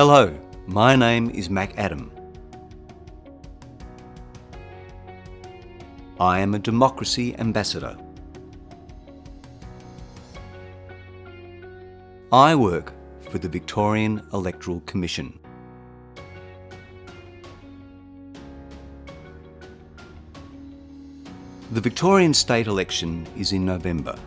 Hello, my name is Mac Adam. I am a democracy ambassador. I work for the Victorian Electoral Commission. The Victorian state election is in November.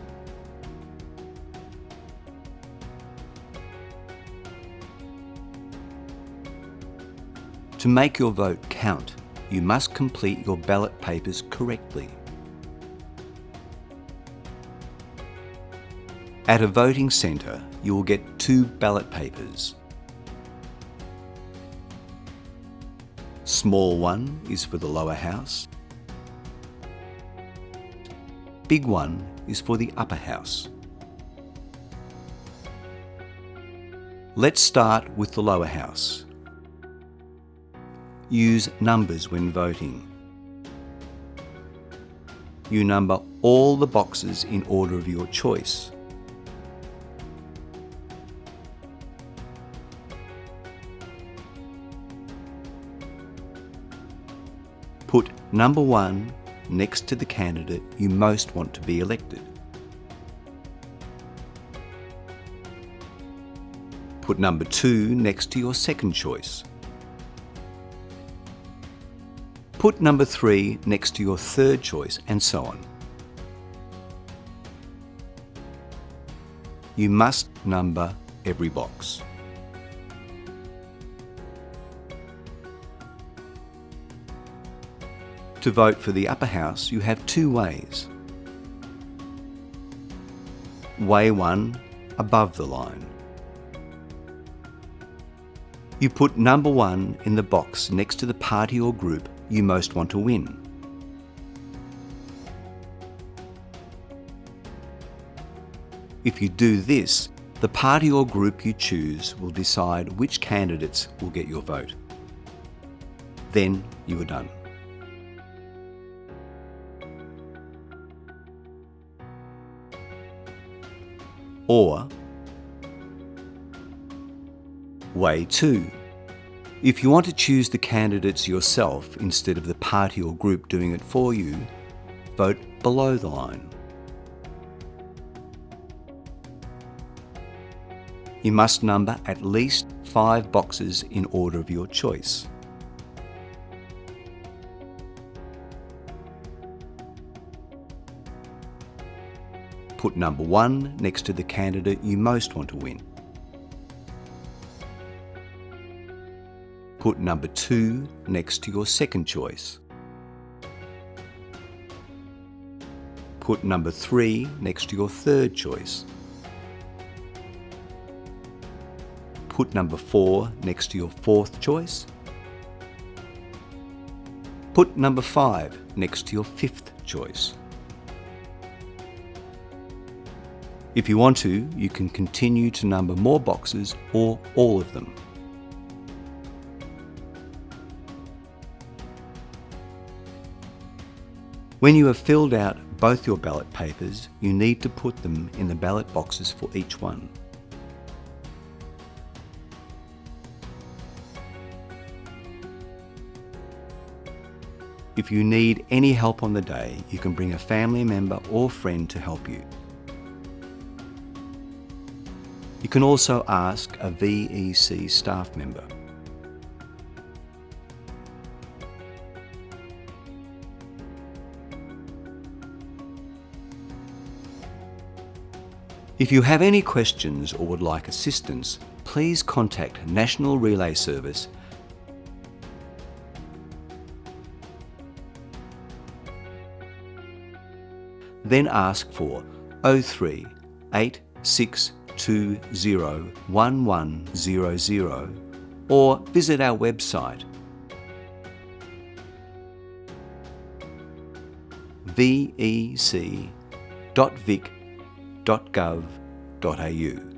To make your vote count, you must complete your ballot papers correctly. At a voting centre, you will get two ballot papers. Small one is for the lower house. Big one is for the upper house. Let's start with the lower house. Use numbers when voting. You number all the boxes in order of your choice. Put number one next to the candidate you most want to be elected. Put number two next to your second choice. Put number three next to your third choice and so on. You must number every box. To vote for the upper house, you have two ways. Way 1, above the line. You put number 1 in the box next to the party or group you most want to win. If you do this, the party or group you choose will decide which candidates will get your vote. Then you are done. Or Way 2 if you want to choose the candidates yourself instead of the party or group doing it for you, vote below the line. You must number at least five boxes in order of your choice. Put number one next to the candidate you most want to win. Put number 2 next to your second choice. Put number 3 next to your third choice. Put number 4 next to your fourth choice. Put number 5 next to your fifth choice. If you want to, you can continue to number more boxes or all of them. When you have filled out both your ballot papers, you need to put them in the ballot boxes for each one. If you need any help on the day, you can bring a family member or friend to help you. You can also ask a VEC staff member. If you have any questions or would like assistance, please contact National Relay Service. Then ask for 03 8620 1100 or visit our website vec.vic.gov.au.